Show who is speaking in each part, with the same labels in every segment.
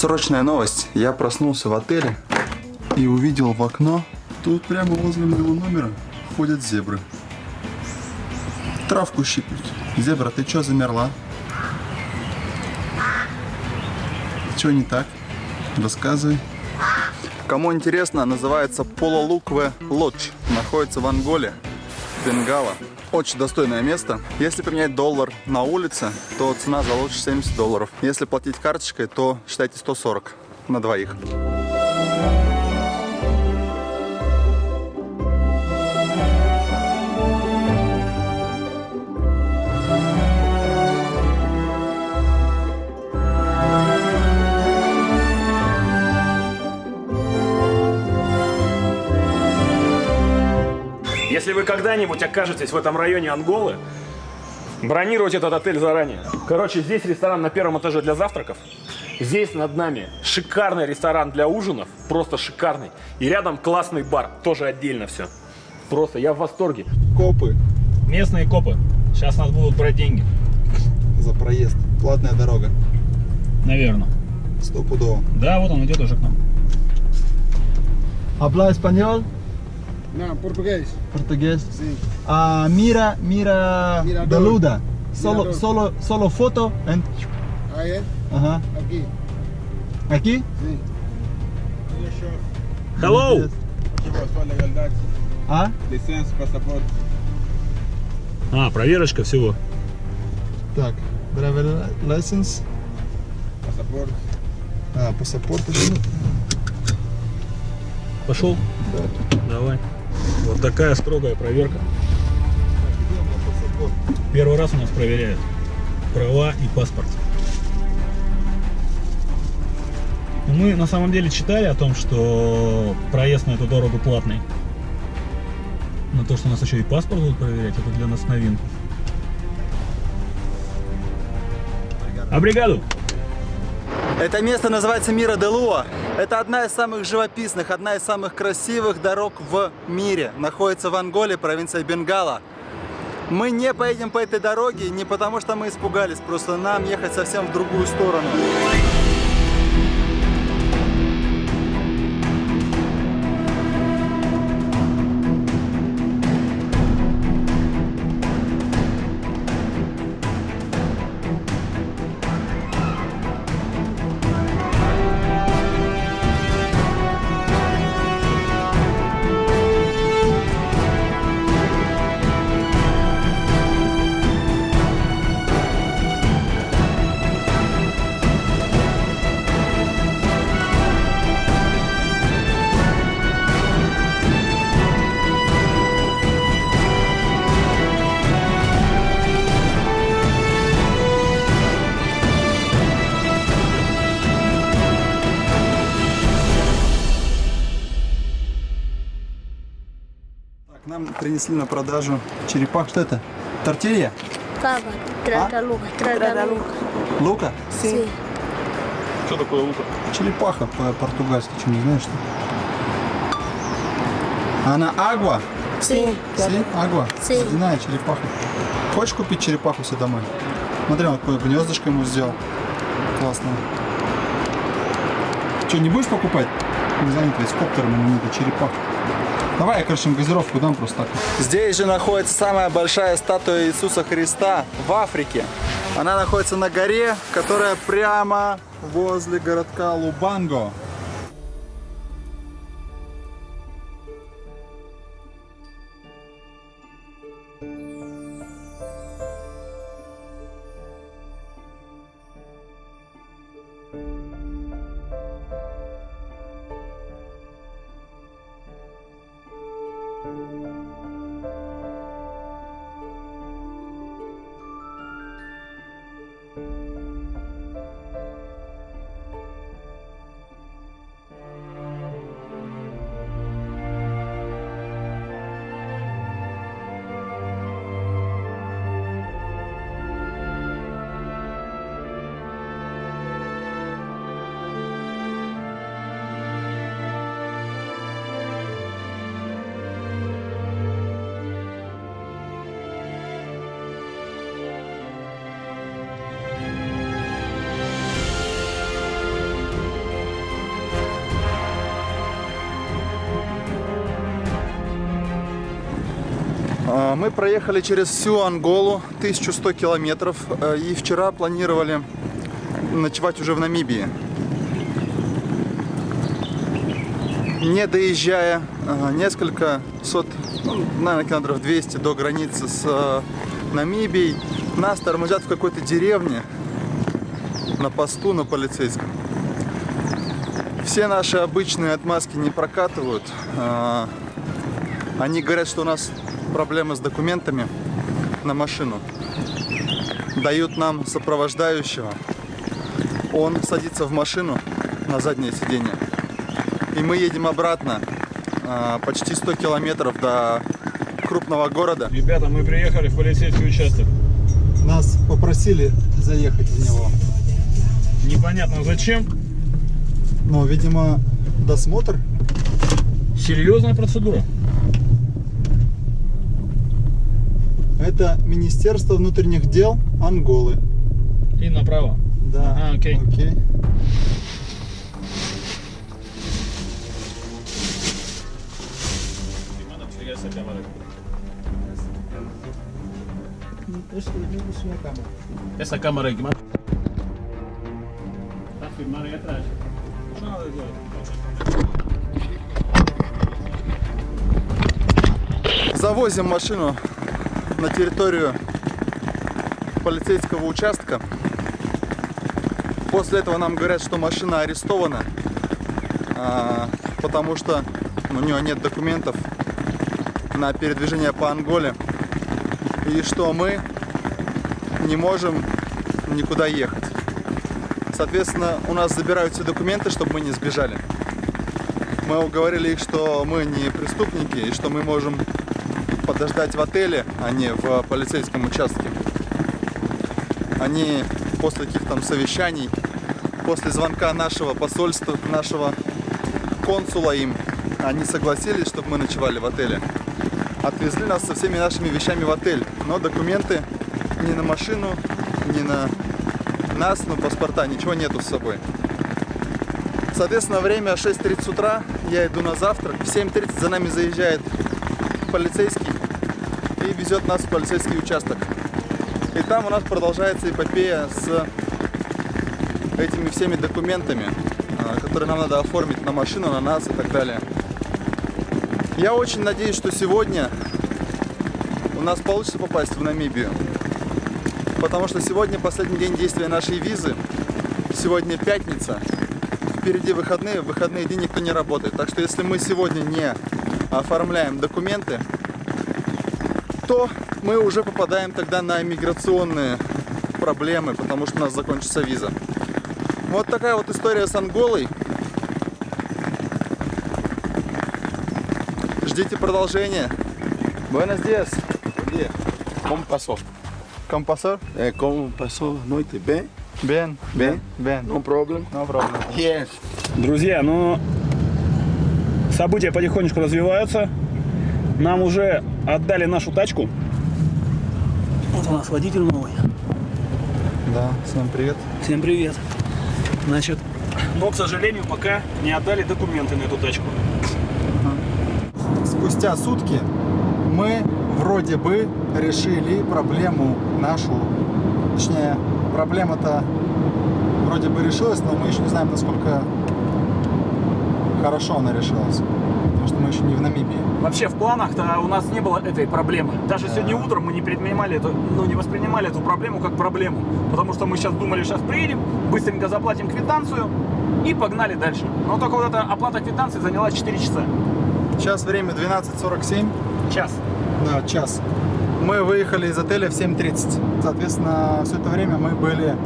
Speaker 1: Срочная новость. Я проснулся в отеле и увидел в окно. Тут прямо возле моего номера ходят зебры. Травку щиплют. Зебра, ты чё замерла? Чё не так? Рассказывай. Кому интересно, называется Пололукве Лодж. Находится в Анголе, Бенгала. Очень достойное место. Если поменять доллар на улице, то цена за лодж 70 долларов. Если платить карточкой, то считайте 140 на двоих.
Speaker 2: Если вы когда-нибудь окажетесь в этом районе Анголы, бронировать этот отель заранее. Короче, здесь ресторан на первом этаже для завтраков. Здесь над нами шикарный ресторан для ужинов, просто шикарный. И рядом классный бар, тоже отдельно все. Просто я в восторге.
Speaker 1: Копы
Speaker 2: Местные копы. Сейчас нас будут брать деньги.
Speaker 1: за проезд. Платная дорога.
Speaker 2: Наверное.
Speaker 1: Стопудово.
Speaker 2: Да, вот он идет уже к нам.
Speaker 3: Habla español,
Speaker 4: Não, português.
Speaker 3: portugués.
Speaker 4: Sim.
Speaker 3: Ah, mira, mira,
Speaker 4: Mirador.
Speaker 3: Beluda. Solo,
Speaker 4: Mirador.
Speaker 3: solo, solo foto. En,
Speaker 4: Aí é?
Speaker 3: ajá.
Speaker 4: Aqui.
Speaker 3: Aquí.
Speaker 4: Sim.
Speaker 2: Hello!
Speaker 4: Legalidade.
Speaker 3: Ah,
Speaker 4: Licença, passaporte.
Speaker 2: А, проверочка всего.
Speaker 3: так. Driver license.
Speaker 4: Passaporte.
Speaker 3: А, паспорт.
Speaker 2: Пошел? Давай. Вот такая строгая проверка. Первый раз у нас проверяют права и паспорт. Ну, Мы на самом деле читали о том, что проезд на эту дорогу платный. Но то, что у нас еще и паспорт будут проверять, это для нас новинка. Обригаду!
Speaker 1: Это место называется Мира де Луа. Это одна из самых живописных, одна из самых красивых дорог в мире. Находится в Анголе, провинция Бенгала. Мы не поедем по этой дороге не потому, что мы испугались, просто нам ехать совсем в другую сторону. Принесли на продажу черепах. Что это? Тортилья?
Speaker 5: Cava, trata Luca, trata Luca.
Speaker 1: Лука?
Speaker 5: Sim.
Speaker 2: Что такое лука?
Speaker 1: Черепаха по-португальски, что не знаешь? Что? Она агва?
Speaker 5: Sim.
Speaker 1: Си? Агва?
Speaker 5: Си.
Speaker 1: Ледяная черепаха. Хочешь купить черепаху себе домой? Смотри, он какое гнездышко ему сделал. Классно. Что, не будешь покупать? Не занято, с коптером ему надо черепаху. Давай я, короче, газировку дам просто так. Здесь же находится самая большая статуя Иисуса Христа в Африке. Она находится на горе, которая прямо возле городка Лубанго. Мы проехали через всю Анголу, 1100 километров, э, и вчера планировали ночевать уже в Намибии. Не доезжая э, несколько сот, ну, наверное, километров 200 до границы с э, Намибией, нас тормозят в какой-то деревне на посту, на полицейском. Все наши обычные отмазки не прокатывают. Они говорят, что у нас проблемы с документами на машину. Дают нам сопровождающего. Он садится в машину на заднее сиденье. И мы едем обратно а, почти 100 километров до крупного города.
Speaker 2: Ребята, мы приехали в полицейский участок.
Speaker 3: Нас попросили заехать в него.
Speaker 2: Непонятно зачем.
Speaker 3: Но, видимо, досмотр.
Speaker 2: Серьезная процедура.
Speaker 3: Это Министерство внутренних дел Анголы.
Speaker 2: И направо.
Speaker 3: Да.
Speaker 2: Ага, окей.
Speaker 3: Окей.
Speaker 2: Essa câmera aí, que manda. Tá filmando aí atrás.
Speaker 1: Завозим машину на территорию полицейского участка. После этого нам говорят, что машина арестована, а, потому что у нее нет документов на передвижение по Анголе. И что мы не можем никуда ехать. Соответственно, у нас забирают все документы, чтобы мы не сбежали. Мы уговорили их, что мы не преступники и что мы можем подождать в отеле, а не в полицейском участке. Они после каких-то там совещаний, после звонка нашего посольства, нашего консула им, они согласились, чтобы мы ночевали в отеле. Отвезли нас со всеми нашими вещами в отель, но документы ни на машину, ни на нас, ну, паспорта, ничего нету с собой. Соответственно, время 6.30 утра, я иду на завтрак, в 7.30 за нами заезжает полицейский и везет нас в полицейский участок. И там у нас продолжается эпопея с этими всеми документами, а, которые нам надо оформить на машину, на нас и так далее. Я очень надеюсь, что сегодня у нас получится попасть в Намибию. Потому что сегодня последний день действия нашей визы. Сегодня пятница. Впереди выходные. В выходные дни никто не работает. Так что если мы сегодня не оформляем документы, то мы уже попадаем тогда на миграционные проблемы, потому что у нас закончится виза. Вот такая вот история с Анголой. Ждите продолжения. Buenos días.
Speaker 6: Como passou?
Speaker 1: ¿Cómo pasó?
Speaker 6: É, como passou a noite? Bem?
Speaker 1: Bien,
Speaker 6: Bien.
Speaker 1: bien.
Speaker 6: No problem?
Speaker 1: No problem.
Speaker 6: Yes.
Speaker 2: Друзья, ну события потихонечку развиваются. Нам уже отдали нашу тачку. Вот у нас водитель новый.
Speaker 1: Да, всем привет.
Speaker 2: Всем привет. Значит, но, к сожалению, пока не отдали документы на эту тачку.
Speaker 3: Спустя сутки мы вроде бы решили проблему нашу. Точнее, проблема-то вроде бы решилась, но мы еще не знаем, насколько хорошо она решилась. Потому что мы еще не в Намибии.
Speaker 2: Вообще в планах-то у нас не было этой проблемы. Даже сегодня утром мы не предпринимали эту, ну не воспринимали эту проблему как проблему. Потому что мы сейчас думали, сейчас приедем, быстренько заплатим квитанцию и погнали дальше. Но только вот эта оплата квитанции заняла 4 часа.
Speaker 1: Сейчас время 12.47.
Speaker 2: Час.
Speaker 3: Да, час.
Speaker 1: Мы выехали из отеля в 7.30.
Speaker 3: Соответственно, все это время мы были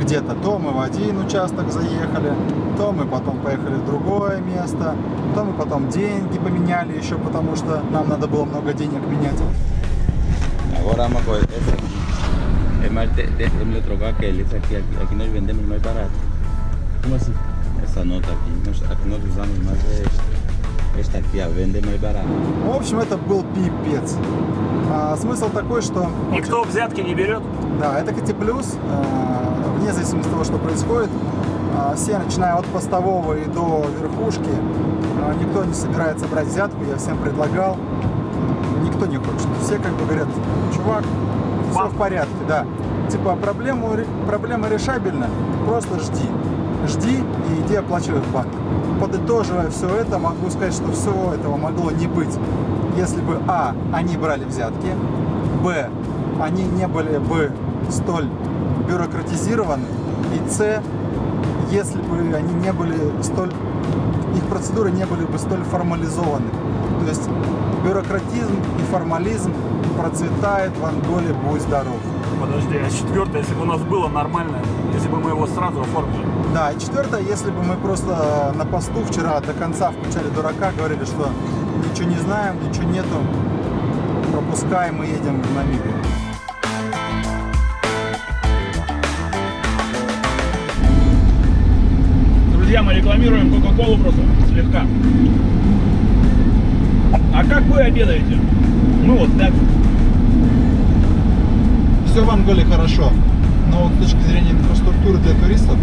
Speaker 3: где-то. То мы в один участок заехали, то мы потом поехали в другое место, то мы потом деньги поменяли еще, потому что нам надо было много денег menhar.
Speaker 6: Agora vamos a coger aqui. É mais, de, de, déjame trocar aquele. Esse aqui, aqui, aqui nós vendemos mais barato. Nota usamos esta. A vende mais barato.
Speaker 3: В общем, это был пипец. А, смысл такой, что...
Speaker 2: Никто взятки не берет.
Speaker 3: Да, это кстати плюс, а, вне зависимости от того, что происходит. а, Все, начиная от постового и до верхушки, а, никто не собирается брать взятку, я всем предлагал.
Speaker 1: никто не хочет. Все как бы говорят, чувак, все в порядке, да. Типа проблему, проблема решабельна, просто жди. Жди и иди оплачивай в банк. Подытоживая все это, могу сказать, что всего этого могло не быть, если бы А. Они брали взятки, Б. Они не были бы столь бюрократизированы, и С. Если бы они не были столь их процедуры не были бы столь формализованы. То есть бюрократизм и формализм процветает в Анголе, будь здоров.
Speaker 2: Подожди, а четвертое, если бы у нас было нормально, если бы мы его сразу оформили.
Speaker 1: Да, и четвертое, если бы мы просто на посту вчера до конца включали дурака, говорили, что ничего не знаем, ничего нету, пропускаем и едем в Намибию.
Speaker 2: Друзья, мы рекламируем Кока-Колу просто слегка. А как вы обедаете? Ну вот так.
Speaker 1: Все в Анголе хорошо, но вот с точки зрения инфраструктуры для туристов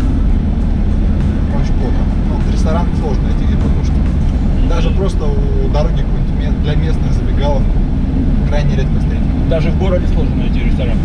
Speaker 1: плохо. Ну, ресторан сложно найти где покушать. Даже просто у дороги для местных забегаловку крайне редко встретить.
Speaker 2: Даже в городе сложно найти ресторан.